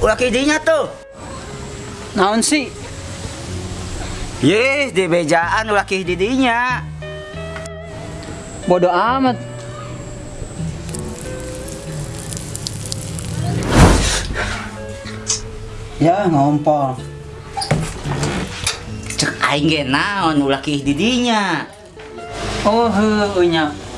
ulah kidinya tuh. Naon sih? Yes, di bejaan ulah kih didinya. Bodoh amat. Ya, ngompol. Cek aing ge naon ulah kih didinya. Oh, heuh.